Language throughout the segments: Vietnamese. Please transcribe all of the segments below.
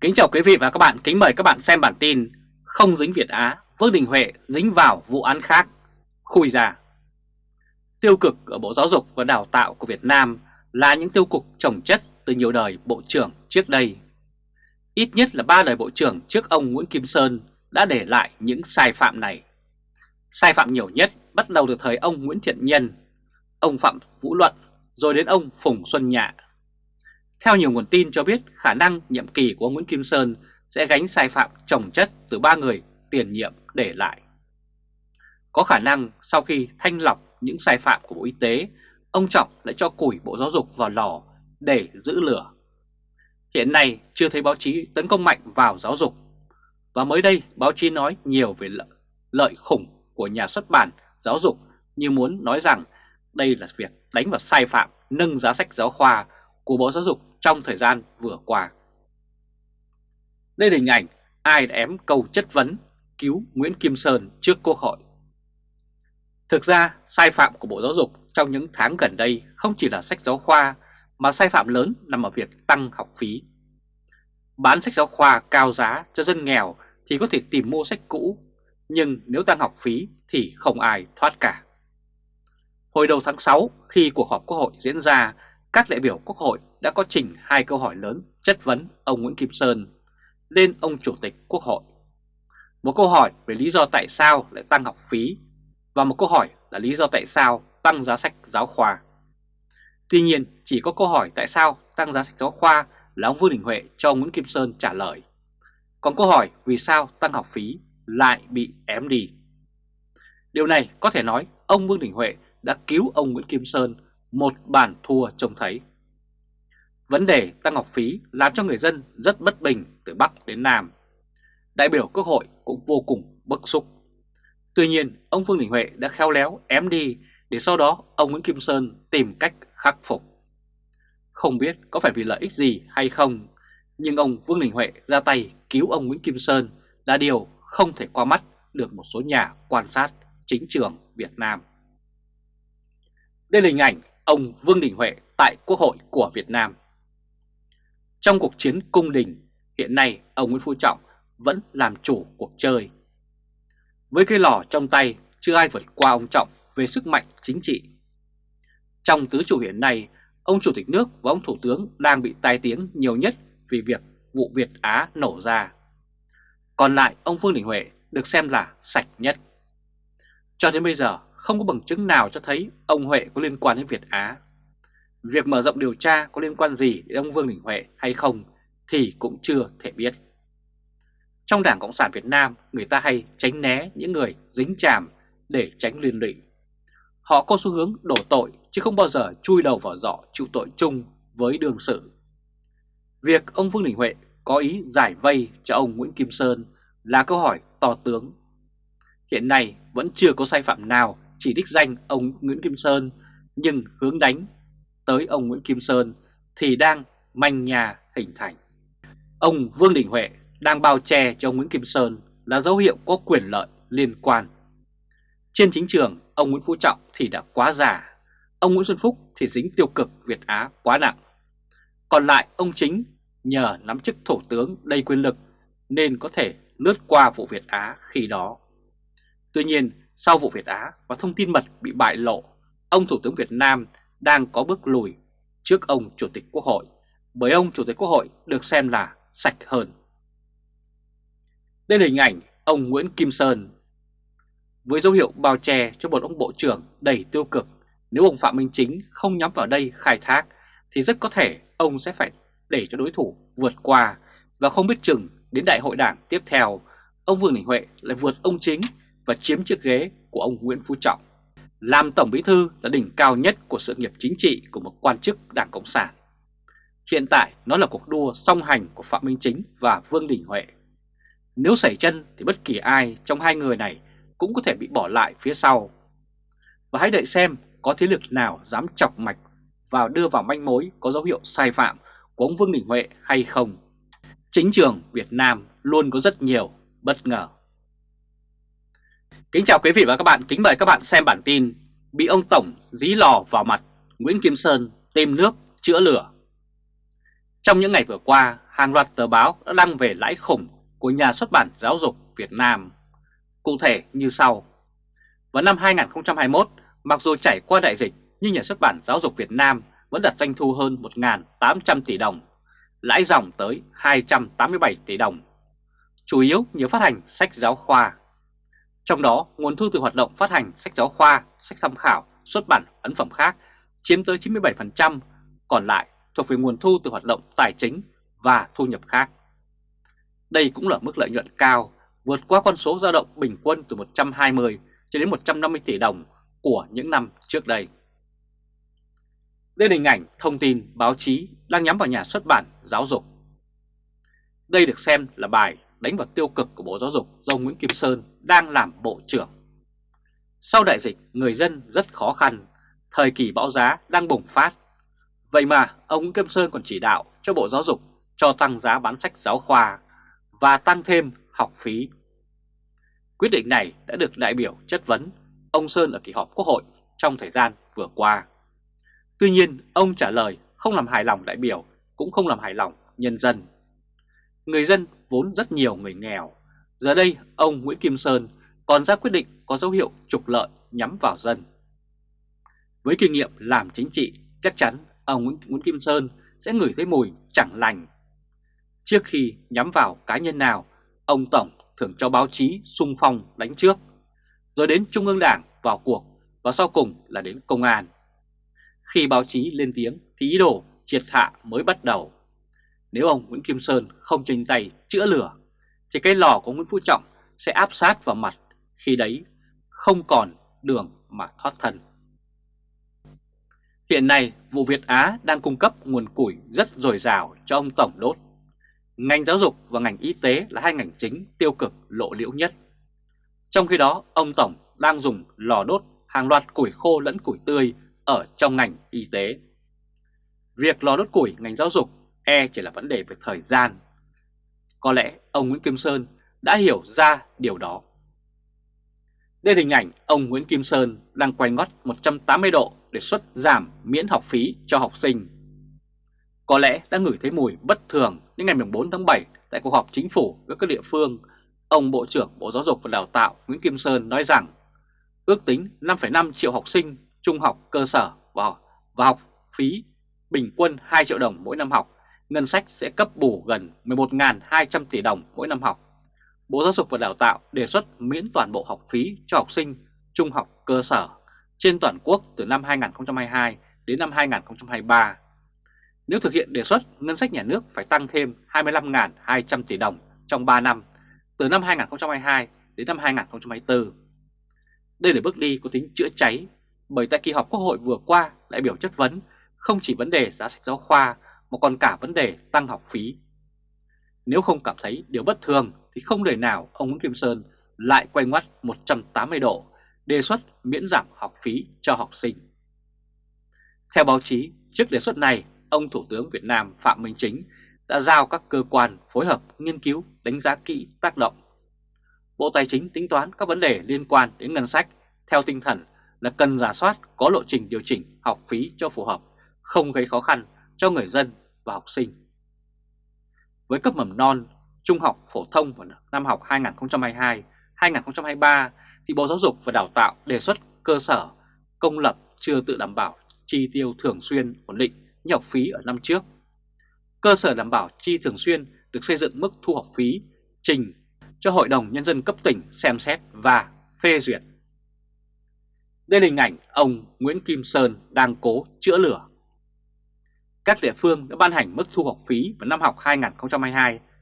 Kính chào quý vị và các bạn, kính mời các bạn xem bản tin Không dính Việt Á, Vương Đình Huệ dính vào vụ án khác, khui ra Tiêu cực ở Bộ Giáo dục và Đào tạo của Việt Nam là những tiêu cực trồng chất từ nhiều đời Bộ trưởng trước đây. Ít nhất là ba đời Bộ trưởng trước ông Nguyễn Kim Sơn đã để lại những sai phạm này. Sai phạm nhiều nhất bắt đầu từ thời ông Nguyễn Thiện Nhân, ông Phạm Vũ Luận, rồi đến ông Phùng Xuân Nhạ theo nhiều nguồn tin cho biết khả năng nhiệm kỳ của ông Nguyễn Kim Sơn sẽ gánh sai phạm trồng chất từ ba người tiền nhiệm để lại. Có khả năng sau khi thanh lọc những sai phạm của Bộ Y tế, ông Trọng lại cho củi Bộ Giáo dục vào lò để giữ lửa. Hiện nay chưa thấy báo chí tấn công mạnh vào giáo dục. Và mới đây báo chí nói nhiều về lợi khủng của nhà xuất bản giáo dục như muốn nói rằng đây là việc đánh vào sai phạm nâng giá sách giáo khoa của Bộ Giáo dục trong thời gian vừa qua. Đây là hình ảnh ai đã ém câu chất vấn cứu Nguyễn Kim Sơn trước Quốc hội. Thực ra, sai phạm của Bộ Giáo dục trong những tháng gần đây không chỉ là sách giáo khoa mà sai phạm lớn nằm ở việc tăng học phí. Bán sách giáo khoa cao giá cho dân nghèo thì có thể tìm mua sách cũ, nhưng nếu tăng học phí thì không ai thoát cả. Hồi đầu tháng 6, khi cuộc họp Quốc hội diễn ra các đại biểu Quốc hội đã có trình hai câu hỏi lớn chất vấn ông Nguyễn Kim Sơn lên ông Chủ tịch Quốc hội. Một câu hỏi về lý do tại sao lại tăng học phí và một câu hỏi là lý do tại sao tăng giá sách giáo khoa. Tuy nhiên, chỉ có câu hỏi tại sao tăng giá sách giáo khoa là ông Vương Đình Huệ cho Nguyễn Kim Sơn trả lời. Còn câu hỏi vì sao tăng học phí lại bị ém đi. Điều này có thể nói ông Vương Đình Huệ đã cứu ông Nguyễn Kim Sơn một bản thua trông thấy. Vấn đề tăng học phí làm cho người dân rất bất bình từ Bắc đến Nam. Đại biểu Quốc hội cũng vô cùng bức xúc. Tuy nhiên, ông Vương Đình Huệ đã khéo léo ém đi để sau đó ông Nguyễn Kim Sơn tìm cách khắc phục. Không biết có phải vì lợi ích gì hay không, nhưng ông Vương Đình Huệ ra tay cứu ông Nguyễn Kim Sơn là điều không thể qua mắt được một số nhà quan sát chính trường Việt Nam. Đây là hình ảnh ông Vương Đình Huệ tại Quốc hội của Việt Nam. Trong cuộc chiến cung đình, hiện nay ông Nguyễn Phú Trọng vẫn làm chủ cuộc chơi. Với cây lò trong tay, chưa ai vượt qua ông Trọng về sức mạnh chính trị. Trong tứ chủ hiện nay, ông Chủ tịch nước và ông Thủ tướng đang bị tai tiếng nhiều nhất vì việc vụ Việt Á nổ ra. Còn lại ông Vương Đình Huệ được xem là sạch nhất. Cho đến bây giờ, không có bằng chứng nào cho thấy ông Huệ có liên quan đến Việt Á. Việc mở rộng điều tra có liên quan gì đến ông Vương Đình Huệ hay không thì cũng chưa thể biết. Trong Đảng Cộng sản Việt Nam, người ta hay tránh né những người dính chàm để tránh liên lụy. Họ có xu hướng đổ tội chứ không bao giờ chui đầu vào giỏ chịu tội chung với đương sự. Việc ông Vương Đình Huệ có ý giải vây cho ông Nguyễn Kim Sơn là câu hỏi to tướng. Hiện nay vẫn chưa có sai phạm nào chỉ đích danh ông Nguyễn Kim Sơn nhưng hướng đánh tới ông Nguyễn Kim Sơn thì đang manh nhà hình thành. Ông Vương Đình Huệ đang bao che cho ông Nguyễn Kim Sơn là dấu hiệu có quyền lợi liên quan. Trên chính trường, ông Nguyễn Phú Trọng thì đã quá già, ông Nguyễn Xuân Phúc thì dính tiêu cực Việt Á quá nặng. Còn lại ông chính nhờ nắm chức thủ tướng đầy quyền lực nên có thể lướt qua vụ Việt Á khi đó. Tuy nhiên, sau vụ Việt Á và thông tin mật bị bại lộ, ông Thủ tướng Việt Nam đang có bước lùi trước ông Chủ tịch Quốc hội, bởi ông Chủ tịch Quốc hội được xem là sạch hơn. Đây là hình ảnh ông Nguyễn Kim Sơn. Với dấu hiệu bao che cho một ông Bộ trưởng đầy tiêu cực, nếu ông Phạm Minh Chính không nhắm vào đây khai thác thì rất có thể ông sẽ phải để cho đối thủ vượt qua và không biết chừng đến đại hội đảng tiếp theo, ông Vương Đình Huệ lại vượt ông Chính và chiếm chiếc ghế của ông Nguyễn Phú Trọng. Làm Tổng Bí Thư là đỉnh cao nhất của sự nghiệp chính trị của một quan chức Đảng Cộng sản. Hiện tại, nó là cuộc đua song hành của Phạm Minh Chính và Vương Đình Huệ. Nếu xảy chân thì bất kỳ ai trong hai người này cũng có thể bị bỏ lại phía sau. Và hãy đợi xem có thế lực nào dám chọc mạch và đưa vào manh mối có dấu hiệu sai phạm của ông Vương Đình Huệ hay không. Chính trường Việt Nam luôn có rất nhiều bất ngờ. Kính chào quý vị và các bạn, kính mời các bạn xem bản tin Bị ông Tổng dí lò vào mặt, Nguyễn Kim Sơn tìm nước chữa lửa Trong những ngày vừa qua, hàng loạt tờ báo đã đăng về lãi khủng của nhà xuất bản giáo dục Việt Nam. Cụ thể như sau. Vào năm 2021, mặc dù trải qua đại dịch nhưng nhà xuất bản giáo dục Việt Nam vẫn đạt doanh thu hơn 1.800 tỷ đồng, lãi dòng tới 287 tỷ đồng. Chủ yếu nhờ phát hành sách giáo khoa. Trong đó, nguồn thu từ hoạt động phát hành sách giáo khoa, sách tham khảo, xuất bản, ấn phẩm khác chiếm tới 97%, còn lại thuộc về nguồn thu từ hoạt động tài chính và thu nhập khác. Đây cũng là mức lợi nhuận cao, vượt qua con số dao động bình quân từ 120 cho đến 150 tỷ đồng của những năm trước đây. Đây là hình ảnh thông tin báo chí đang nhắm vào nhà xuất bản giáo dục. Đây được xem là bài đánh vào tiêu cực của Bộ Giáo dục do Nguyễn Kim Sơn đang làm Bộ trưởng. Sau đại dịch, người dân rất khó khăn, thời kỳ bão giá đang bùng phát. Vậy mà ông Nguyễn Kim Sơn còn chỉ đạo cho Bộ Giáo dục cho tăng giá bán sách giáo khoa và tăng thêm học phí. Quyết định này đã được đại biểu chất vấn ông Sơn ở kỳ họp Quốc hội trong thời gian vừa qua. Tuy nhiên, ông trả lời không làm hài lòng đại biểu, cũng không làm hài lòng nhân dân. Người dân vốn rất nhiều người nghèo. Giờ đây, ông Nguyễn Kim Sơn còn ra quyết định có dấu hiệu trục lợi nhắm vào dân. Với kinh nghiệm làm chính trị, chắc chắn ông Nguyễn Kim Sơn sẽ ngửi thấy mùi chẳng lành. Trước khi nhắm vào cá nhân nào, ông Tổng thường cho báo chí sung phong đánh trước, rồi đến Trung ương Đảng vào cuộc và sau cùng là đến công an. Khi báo chí lên tiếng thì ý đồ triệt hạ mới bắt đầu. Nếu ông Nguyễn Kim Sơn không trình tay chữa lửa thì cái lò của Nguyễn Phú Trọng sẽ áp sát vào mặt khi đấy không còn đường mà thoát thân. Hiện nay, vụ Việt Á đang cung cấp nguồn củi rất dồi dào cho ông Tổng đốt. Ngành giáo dục và ngành y tế là hai ngành chính tiêu cực lộ liễu nhất. Trong khi đó, ông Tổng đang dùng lò đốt hàng loạt củi khô lẫn củi tươi ở trong ngành y tế. Việc lò đốt củi ngành giáo dục e chỉ là vấn đề về thời gian. Có lẽ ông Nguyễn Kim Sơn đã hiểu ra điều đó. Đây là hình ảnh ông Nguyễn Kim Sơn đang quay ngót 180 độ để xuất giảm miễn học phí cho học sinh. Có lẽ đã ngửi thấy mùi bất thường đến ngày 4 tháng 7 tại cuộc họp chính phủ với các địa phương, ông Bộ trưởng Bộ Giáo dục và Đào tạo Nguyễn Kim Sơn nói rằng ước tính 5,5 triệu học sinh trung học cơ sở và, và học phí bình quân 2 triệu đồng mỗi năm học, ngân sách sẽ cấp bù gần 11.200 tỷ đồng mỗi năm học. Bộ Giáo dục và Đào tạo đề xuất miễn toàn bộ học phí cho học sinh trung học cơ sở trên toàn quốc từ năm 2022 đến năm 2023. Nếu thực hiện đề xuất, ngân sách nhà nước phải tăng thêm 25.200 tỷ đồng trong 3 năm, từ năm 2022 đến năm 2024. Đây là bước đi có tính chữa cháy, bởi tại kỳ họp Quốc hội vừa qua, đại biểu chất vấn không chỉ vấn đề giá sách giáo khoa mà còn cả vấn đề tăng học phí. Nếu không cảm thấy điều bất thường thì không đời nào ông Nguyễn Kim Sơn lại quay ngoắt 180 độ đề xuất miễn giảm học phí cho học sinh. Theo báo chí, trước đề xuất này, ông Thủ tướng Việt Nam Phạm Minh Chính đã giao các cơ quan phối hợp nghiên cứu đánh giá kỹ tác động. Bộ Tài chính tính toán các vấn đề liên quan đến ngân sách theo tinh thần là cần giả soát có lộ trình điều chỉnh học phí cho phù hợp, không gây khó khăn cho người dân và học sinh. Với cấp mầm non, trung học phổ thông vào năm học 2022-2023 thì Bộ Giáo dục và Đào tạo đề xuất cơ sở công lập chưa tự đảm bảo chi tiêu thường xuyên ổn định như học phí ở năm trước. Cơ sở đảm bảo chi thường xuyên được xây dựng mức thu học phí trình cho Hội đồng Nhân dân cấp tỉnh xem xét và phê duyệt. Đây là hình ảnh ông Nguyễn Kim Sơn đang cố chữa lửa. Các địa phương đã ban hành mức thu học phí vào năm học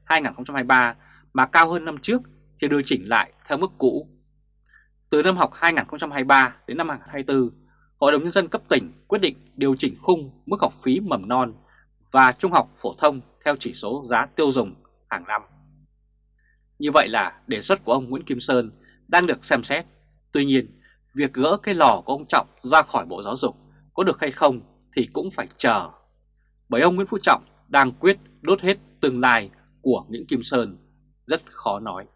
2022-2023 mà cao hơn năm trước thì điều chỉnh lại theo mức cũ. Từ năm học 2023 đến năm 2024, Hội đồng Nhân dân cấp tỉnh quyết định điều chỉnh khung mức học phí mầm non và trung học phổ thông theo chỉ số giá tiêu dùng hàng năm. Như vậy là đề xuất của ông Nguyễn Kim Sơn đang được xem xét. Tuy nhiên, việc gỡ cái lò của ông Trọng ra khỏi Bộ Giáo dục có được hay không thì cũng phải chờ. Bởi ông Nguyễn Phú Trọng đang quyết đốt hết tương lai của Nguyễn Kim Sơn rất khó nói.